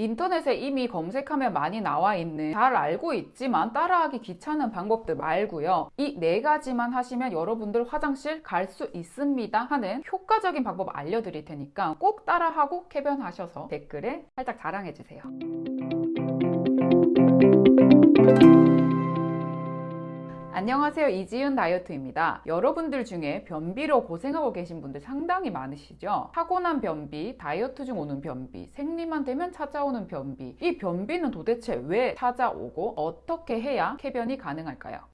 인터넷에 이미 검색하면 많이 나와 있는 잘 알고 있지만 따라하기 귀찮은 방법들 말고요. 이 네 가지만 하시면 여러분들 화장실 갈 수 있습니다 하는 효과적인 방법 알려드릴 테니까 꼭 따라하고 쾌변하셔서 댓글에 살짝 자랑해주세요. 안녕하세요. 이지윤 다이어트입니다. 여러분들 중에 변비로 고생하고 계신 분들 상당히 많으시죠? 타고난 변비, 다이어트 중 오는 변비, 생리만 되면 찾아오는 변비. 이 변비는 도대체 왜 찾아오고 어떻게 해야 쾌변이 가능할까요?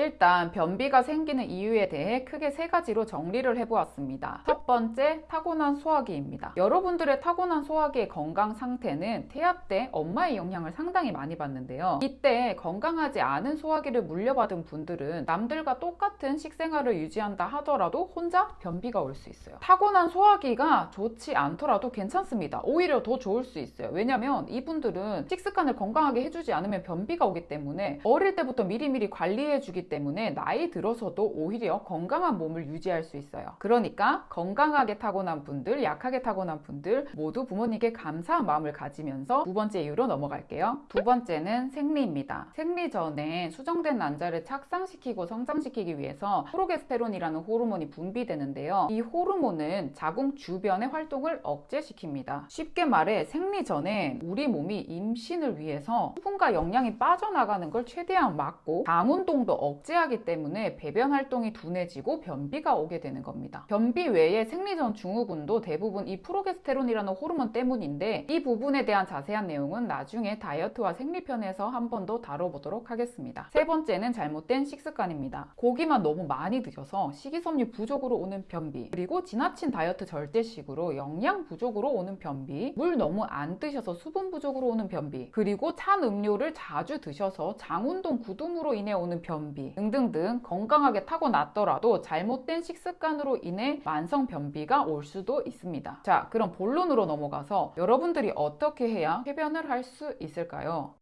일단 변비가 생기는 이유에 대해 크게 세 가지로 정리를 해보았습니다. 첫 번째, 타고난 소화기입니다. 여러분들의 타고난 소화기의 건강 상태는 태아 때 엄마의 영향을 상당히 많이 받는데요. 이때 건강하지 않은 소화기를 물려받은 분들은 남들과 똑같은 식생활을 유지한다 하더라도 혼자 변비가 올 수 있어요. 타고난 소화기가 좋지 않더라도 괜찮습니다. 오히려 더 좋을 수 있어요. 왜냐면 이분들은 식습관을 건강하게 해주지 않으면 변비가 오기 때문에 어릴 때부터 미리미리 관리해주기 때문에 나이 들어서도 오히려 건강한 몸을 유지할 수 있어요. 그러니까 건강하게 타고난 분들, 약하게 타고난 분들 모두 부모님께 감사한 마음을 가지면서 두 번째 이유로 넘어갈게요. 두 번째는 생리입니다. 생리 전에 수정된 난자를 착상시키고 성장시키기 위해서 프로게스테론이라는 호르몬이 분비되는데요. 이 호르몬은 자궁 주변의 활동을 억제시킵니다. 쉽게 말해 생리 전에 우리 몸이 임신을 위해서 수분과 영양이 빠져나가는 걸 최대한 막고 장 운동도 억제하기 때문에 배변 활동이 둔해지고 변비가 오게 되는 겁니다. 변비 외에 생리전 증후군도 대부분 이 프로게스테론이라는 호르몬 때문인데 이 부분에 대한 자세한 내용은 나중에 다이어트와 생리편에서 한 번 더 다뤄보도록 하겠습니다. 세 번째는 잘못된 식습관입니다. 고기만 너무 많이 드셔서 식이섬유 부족으로 오는 변비 그리고 지나친 다이어트 절제식으로 영양 부족으로 오는 변비 물 너무 안 드셔서 수분 부족으로 오는 변비 그리고 찬 음료를 자주 드셔서 장운동 구둠으로 인해 오는 변비 등등등 건강하게 타고났더라도 잘못된 식습관으로 인해 만성 변비가 올 수도 있습니다. 자 그럼 본론으로 넘어가서 여러분들이 어떻게 해야 쾌변을 할 수 있을까요?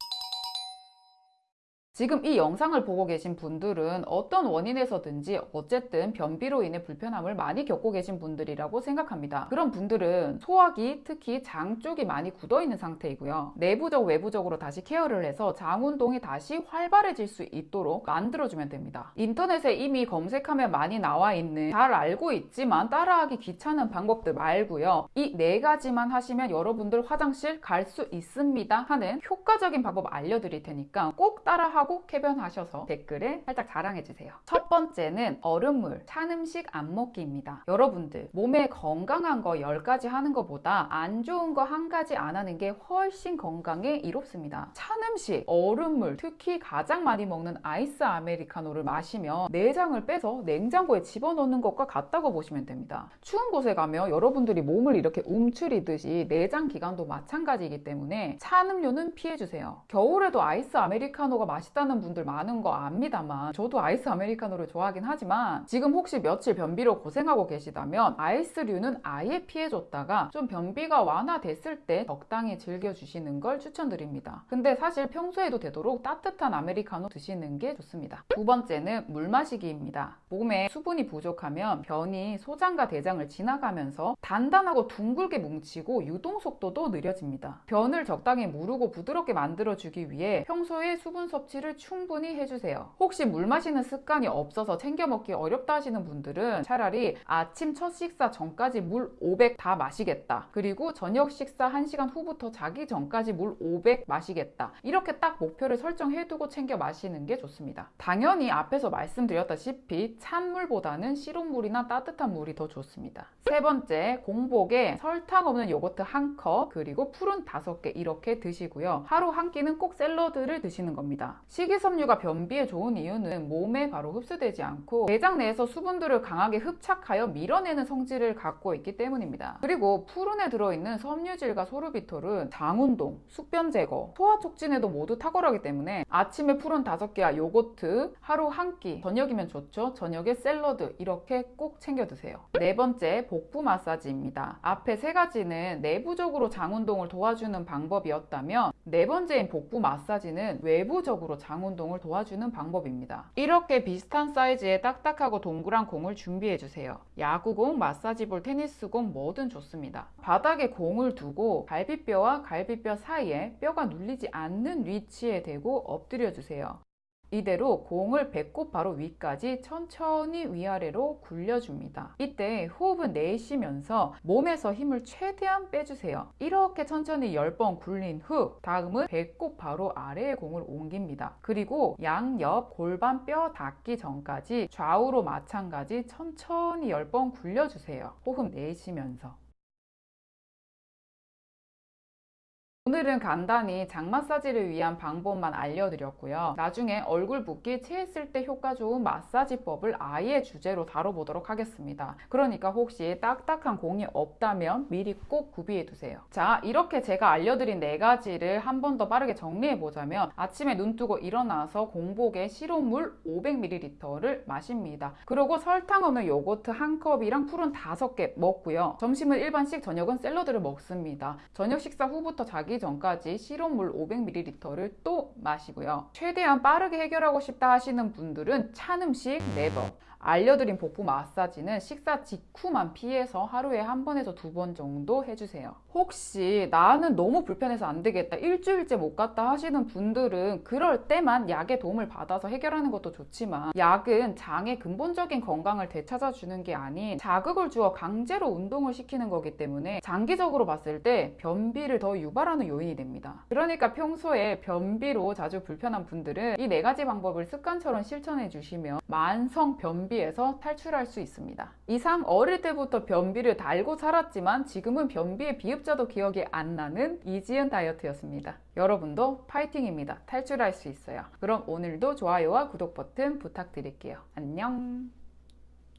지금 이 영상을 보고 계신 분들은 어떤 원인에서든지 어쨌든 변비로 인해 불편함을 많이 겪고 계신 분들이라고 생각합니다. 그런 분들은 소화기, 특히 장 쪽이 많이 굳어 있는 상태이고요. 내부적, 외부적으로 다시 케어를 해서 장 운동이 다시 활발해질 수 있도록 만들어주면 됩니다. 인터넷에 이미 검색하면 많이 나와 있는 잘 알고 있지만 따라하기 귀찮은 방법들 말고요. 이 네 가지만 하시면 여러분들 화장실 갈 수 있습니다 하는 효과적인 방법 알려드릴 테니까 꼭 따라하고 하고 쾌변하셔서 댓글에 살짝 자랑해주세요. 첫 번째는 얼음물, 찬 음식 안 먹기입니다. 여러분들 몸에 건강한 거 10가지 하는 것보다 안 좋은 거 한 가지 안 하는 게 훨씬 건강에 이롭습니다. 찬 음식, 얼음물, 특히 가장 많이 먹는 아이스 아메리카노를 마시면 내장을 빼서 냉장고에 집어넣는 것과 같다고 보시면 됩니다. 추운 곳에 가면 여러분들이 몸을 이렇게 움츠리듯이 내장 기관도 마찬가지이기 때문에 찬 음료는 피해주세요. 겨울에도 아이스 아메리카노가 맛있다 맛다는 분들 많은 거 압니다만 저도 아이스 아메리카노를 좋아하긴 하지만 지금 혹시 며칠 변비로 고생하고 계시다면 아이스류는 아예 피해줬다가 좀 변비가 완화됐을 때 적당히 즐겨주시는 걸 추천드립니다. 근데 사실 평소에도 되도록 따뜻한 아메리카노 드시는 게 좋습니다. 두 번째는 물 마시기입니다. 몸에 수분이 부족하면 변이 소장과 대장을 지나가면서 단단하고 둥글게 뭉치고 유동 속도도 느려집니다. 변을 적당히 무르고 부드럽게 만들어주기 위해 평소에 수분 섭취를 섭취를 충분히 해주세요. 혹시 물 마시는 습관이 없어서 챙겨 먹기 어렵다 하시는 분들은 차라리 아침 첫 식사 전까지 물 500 다 마시겠다. 그리고 저녁 식사 1시간 후부터 자기 전까지 물 500 마시겠다. 이렇게 딱 목표를 설정해두고 챙겨 마시는 게 좋습니다. 당연히 앞에서 말씀드렸다시피 찬 물보다는 시rum물이나 따뜻한 물이 더 좋습니다. 세 번째, 공복에 설탕 없는 요거트 한 컵, 그리고 푸른 다섯 개 이렇게 드시고요. 하루 한 끼는 꼭 샐러드를 드시는 겁니다. 식이섬유가 변비에 좋은 이유는 몸에 바로 흡수되지 않고 대장 내에서 수분들을 강하게 흡착하여 밀어내는 성질을 갖고 있기 때문입니다. 그리고 푸른에 들어있는 섬유질과 소르비톨은 장운동, 숙변 제거, 소화 촉진에도 모두 탁월하기 때문에 아침에 푸른 5개와 요거트 하루 한 끼, 저녁이면 좋죠. 저녁에 샐러드 이렇게 꼭 챙겨 드세요. 네 번째, 복부 마사지입니다. 앞에 세 가지는 내부적으로 장운동을 도와주는 방법이었다면 네 번째인 복부 마사지는 외부적으로 장 운동을 도와주는 방법입니다. 이렇게 비슷한 사이즈의 딱딱하고 동그란 공을 준비해 주세요. 야구공, 마사지볼, 테니스공 뭐든 좋습니다. 바닥에 공을 두고 갈비뼈와 갈비뼈 사이에 뼈가 눌리지 않는 위치에 대고 엎드려 주세요. 이대로 공을 배꼽 바로 위까지 천천히 위아래로 굴려줍니다. 이때 호흡은 내쉬면서 몸에서 힘을 최대한 빼주세요. 이렇게 천천히 10번 굴린 후 다음은 배꼽 바로 아래에 공을 옮깁니다. 그리고 양옆 골반 뼈 닿기 전까지 좌우로 마찬가지 천천히 10번 굴려주세요. 호흡 내쉬면서. 오늘은 간단히 장 마사지를 위한 방법만 알려드렸고요. 나중에 얼굴 붓기 체했을 때 효과 좋은 마사지법을 아예 주제로 다뤄보도록 하겠습니다. 그러니까 혹시 딱딱한 공이 없다면 미리 꼭 구비해 두세요. 자, 이렇게 제가 알려드린 네 가지를 한 번 더 빠르게 정리해 보자면 아침에 눈 뜨고 일어나서 공복에 실온물 500ml를 마십니다. 그리고 설탕 없는 요거트 한 컵이랑 푸른 다섯 개 먹고요. 점심은 일반식, 저녁은 샐러드를 먹습니다. 저녁 식사 후부터 자기 전까지 실온물 500ml를 또 마시고요. 최대한 빠르게 해결하고 싶다 하시는 분들은 찬 음식 네버 알려드린 복부 마사지는 식사 직후만 피해서 하루에 한 번에서 두 번 정도 해주세요. 혹시 나는 너무 불편해서 안 되겠다, 일주일째 못 갔다 하시는 분들은 그럴 때만 약의 도움을 받아서 해결하는 것도 좋지만 약은 장의 근본적인 건강을 되찾아주는 게 아닌 자극을 주어 강제로 운동을 시키는 거기 때문에 장기적으로 봤을 때 변비를 더 유발하는 요인이 됩니다. 그러니까 평소에 변비로 자주 불편한 분들은 이 네 가지 방법을 습관처럼 실천해 주시면 만성 변비에서 탈출할 수 있습니다. 이상 어릴 때부터 변비를 달고 살았지만 지금은 변비의 비읍자도 기억이 안 나는 이지은 다이어트였습니다. 여러분도 파이팅입니다. 탈출할 수 있어요. 그럼 오늘도 좋아요와 구독 버튼 부탁드릴게요. 안녕.